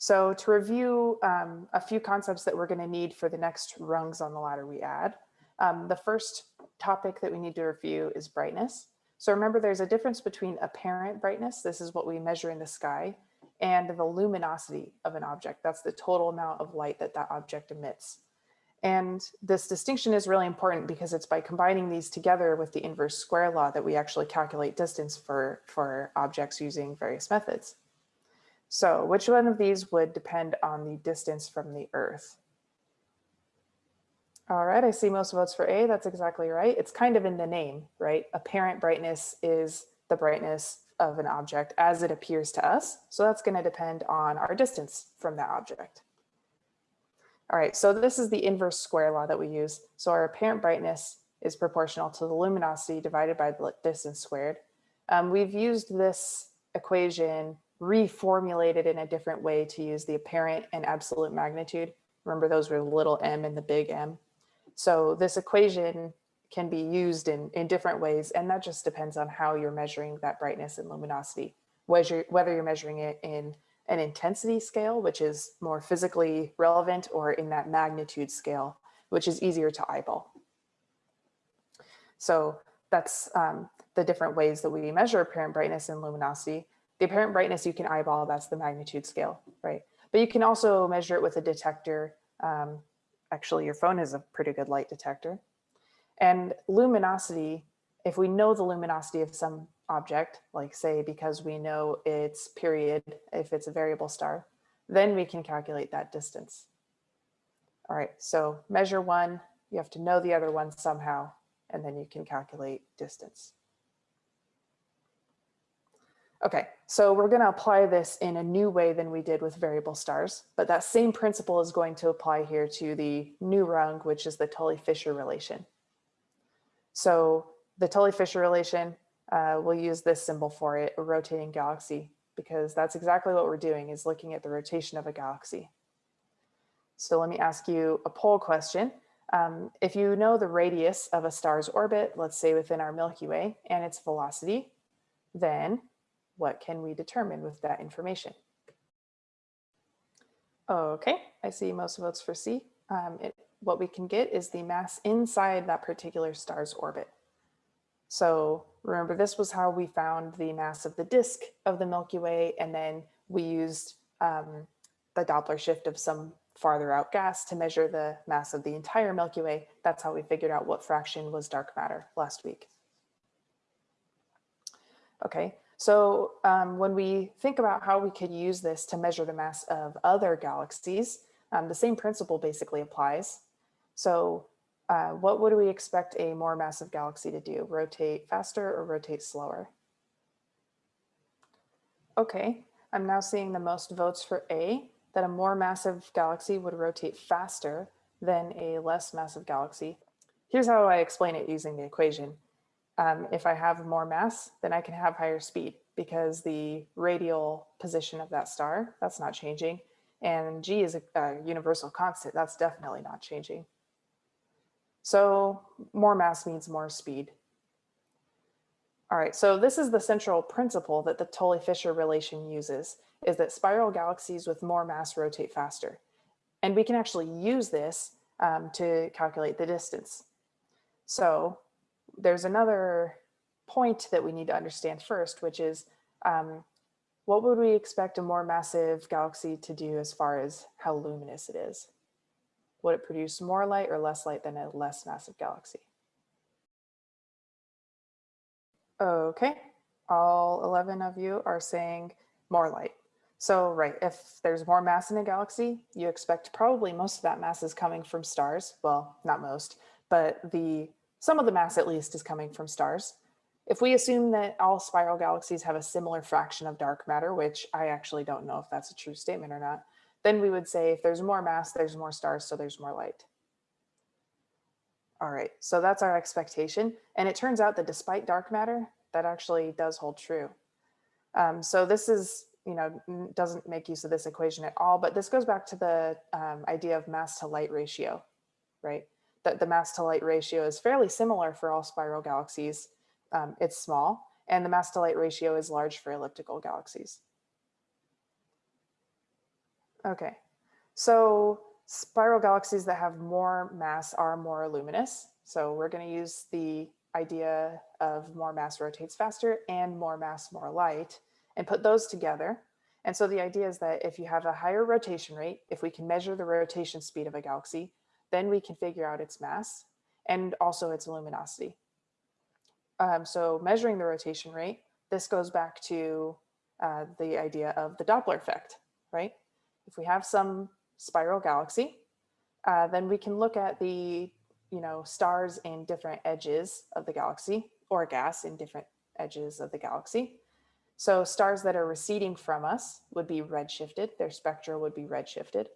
So to review um, a few concepts that we're going to need for the next rungs on the ladder we add, um, the first topic that we need to review is brightness. So remember there's a difference between apparent brightness, this is what we measure in the sky, and the luminosity of an object. That's the total amount of light that that object emits. And this distinction is really important because it's by combining these together with the inverse square law that we actually calculate distance for, for objects using various methods. So which one of these would depend on the distance from the earth? All right, I see most votes for A, that's exactly right. It's kind of in the name, right? Apparent brightness is the brightness of an object as it appears to us. So that's gonna depend on our distance from that object. All right, so this is the inverse square law that we use. So our apparent brightness is proportional to the luminosity divided by the distance squared. Um, we've used this equation reformulated in a different way to use the apparent and absolute magnitude. Remember those were little m and the big M. So this equation can be used in, in different ways, and that just depends on how you're measuring that brightness and luminosity, whether, whether you're measuring it in an intensity scale, which is more physically relevant, or in that magnitude scale, which is easier to eyeball. So that's um, the different ways that we measure apparent brightness and luminosity. The apparent brightness you can eyeball, that's the magnitude scale, right? But you can also measure it with a detector. Um, actually, your phone is a pretty good light detector. And luminosity, if we know the luminosity of some object, like say, because we know its period, if it's a variable star, then we can calculate that distance. All right, so measure one, you have to know the other one somehow, and then you can calculate distance. Okay, so we're going to apply this in a new way than we did with variable stars, but that same principle is going to apply here to the new rung, which is the Tully-Fisher relation. So the Tully-Fisher relation, uh, we'll use this symbol for it, a rotating galaxy, because that's exactly what we're doing is looking at the rotation of a galaxy. So let me ask you a poll question. Um, if you know the radius of a star's orbit, let's say within our Milky Way and its velocity, then what can we determine with that information? Okay, I see most votes for C. Um, it, what we can get is the mass inside that particular star's orbit. So remember, this was how we found the mass of the disk of the Milky Way, and then we used um, the Doppler shift of some farther out gas to measure the mass of the entire Milky Way. That's how we figured out what fraction was dark matter last week. Okay, so um, when we think about how we could use this to measure the mass of other galaxies, um, the same principle basically applies. So uh, what would we expect a more massive galaxy to do? Rotate faster or rotate slower? Okay, I'm now seeing the most votes for A, that a more massive galaxy would rotate faster than a less massive galaxy. Here's how I explain it using the equation. Um, if I have more mass, then I can have higher speed because the radial position of that star, that's not changing. And G is a, a universal constant, that's definitely not changing. So more mass means more speed. All right, so this is the central principle that the Tully-Fisher relation uses, is that spiral galaxies with more mass rotate faster. And we can actually use this um, to calculate the distance. So there's another point that we need to understand first, which is um, what would we expect a more massive galaxy to do as far as how luminous it is? Would it produce more light or less light than a less massive galaxy? Okay, all 11 of you are saying more light. So right, if there's more mass in a galaxy, you expect probably most of that mass is coming from stars. Well, not most, but the some of the mass at least is coming from stars. If we assume that all spiral galaxies have a similar fraction of dark matter, which I actually don't know if that's a true statement or not, then we would say if there's more mass, there's more stars, so there's more light. All right, so that's our expectation. And it turns out that despite dark matter, that actually does hold true. Um, so this is, you know, doesn't make use of this equation at all, but this goes back to the um, idea of mass to light ratio, right? That the mass to light ratio is fairly similar for all spiral galaxies. Um, it's small, and the mass to light ratio is large for elliptical galaxies. Okay, so spiral galaxies that have more mass are more luminous. So we're going to use the idea of more mass rotates faster and more mass, more light, and put those together. And so the idea is that if you have a higher rotation rate, if we can measure the rotation speed of a galaxy, then we can figure out its mass and also its luminosity. Um, so measuring the rotation rate, this goes back to uh, the idea of the Doppler effect, right? If we have some spiral galaxy, uh, then we can look at the you know, stars in different edges of the galaxy or gas in different edges of the galaxy. So stars that are receding from us would be redshifted, their spectra would be redshifted,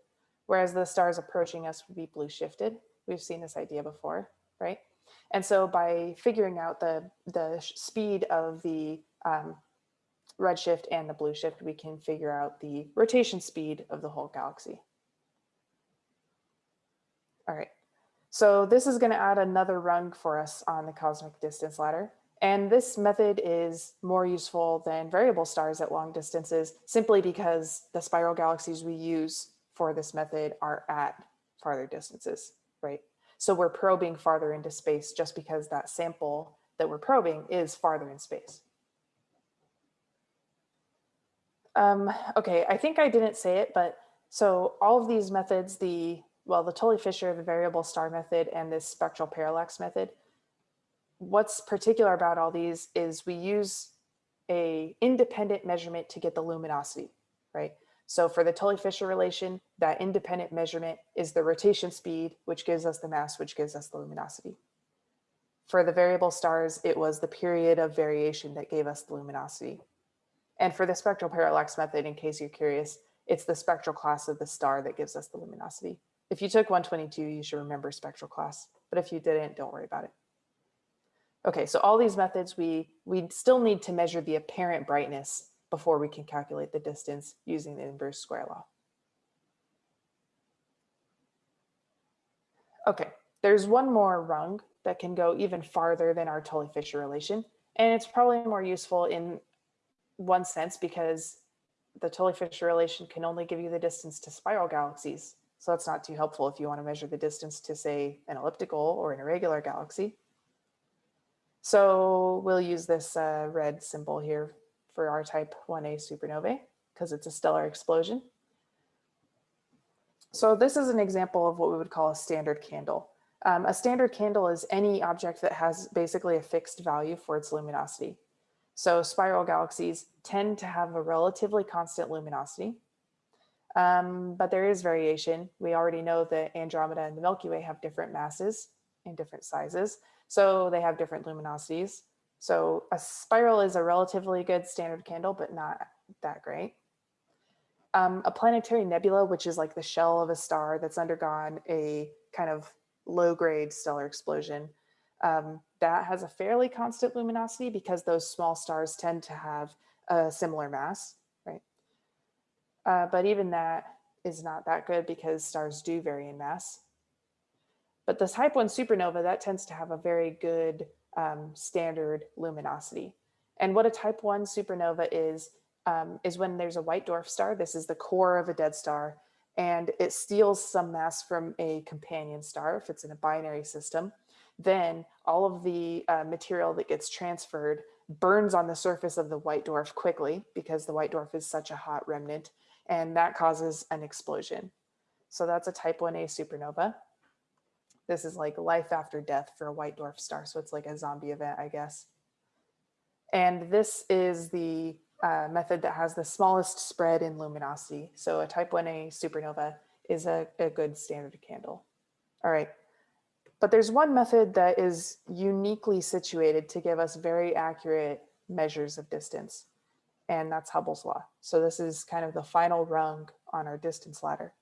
whereas the stars approaching us would be blue shifted. We've seen this idea before, right? And so by figuring out the, the speed of the um, redshift and the blue shift, we can figure out the rotation speed of the whole galaxy. All right, so this is gonna add another rung for us on the cosmic distance ladder. And this method is more useful than variable stars at long distances simply because the spiral galaxies we use for this method are at farther distances, right? So we're probing farther into space just because that sample that we're probing is farther in space. Um, okay, I think I didn't say it, but so all of these methods, the, well, the Tully-Fisher, the variable star method, and this spectral parallax method, what's particular about all these is we use a independent measurement to get the luminosity, right? So for the Tully-Fisher relation, that independent measurement is the rotation speed, which gives us the mass, which gives us the luminosity. For the variable stars, it was the period of variation that gave us the luminosity. And for the spectral parallax method, in case you're curious, it's the spectral class of the star that gives us the luminosity. If you took 122, you should remember spectral class, but if you didn't, don't worry about it. Okay, so all these methods, we, we still need to measure the apparent brightness before we can calculate the distance using the inverse square law. Okay, there's one more rung that can go even farther than our Tully-Fisher relation, and it's probably more useful in one sense because the Tully-Fisher relation can only give you the distance to spiral galaxies. So that's not too helpful if you want to measure the distance to say an elliptical or an irregular galaxy. So we'll use this uh, red symbol here for our type 1a supernovae because it's a stellar explosion. So this is an example of what we would call a standard candle. Um, a standard candle is any object that has basically a fixed value for its luminosity. So spiral galaxies tend to have a relatively constant luminosity, um, but there is variation. We already know that Andromeda and the Milky Way have different masses and different sizes, so they have different luminosities. So a spiral is a relatively good standard candle, but not that great. Um, a planetary nebula, which is like the shell of a star that's undergone a kind of low grade stellar explosion, um, that has a fairly constant luminosity because those small stars tend to have a similar mass, right? Uh, but even that is not that good because stars do vary in mass. But the type 1 supernova, that tends to have a very good um, standard luminosity. And what a type 1 supernova is, um, is when there's a white dwarf star. This is the core of a dead star, and it steals some mass from a companion star if it's in a binary system then all of the uh, material that gets transferred burns on the surface of the white dwarf quickly because the white dwarf is such a hot remnant and that causes an explosion. So that's a type 1a supernova. This is like life after death for a white dwarf star. So it's like a zombie event, I guess. And this is the uh, method that has the smallest spread in luminosity. So a type 1a supernova is a, a good standard candle. All right. But there's one method that is uniquely situated to give us very accurate measures of distance, and that's Hubble's law. So this is kind of the final rung on our distance ladder.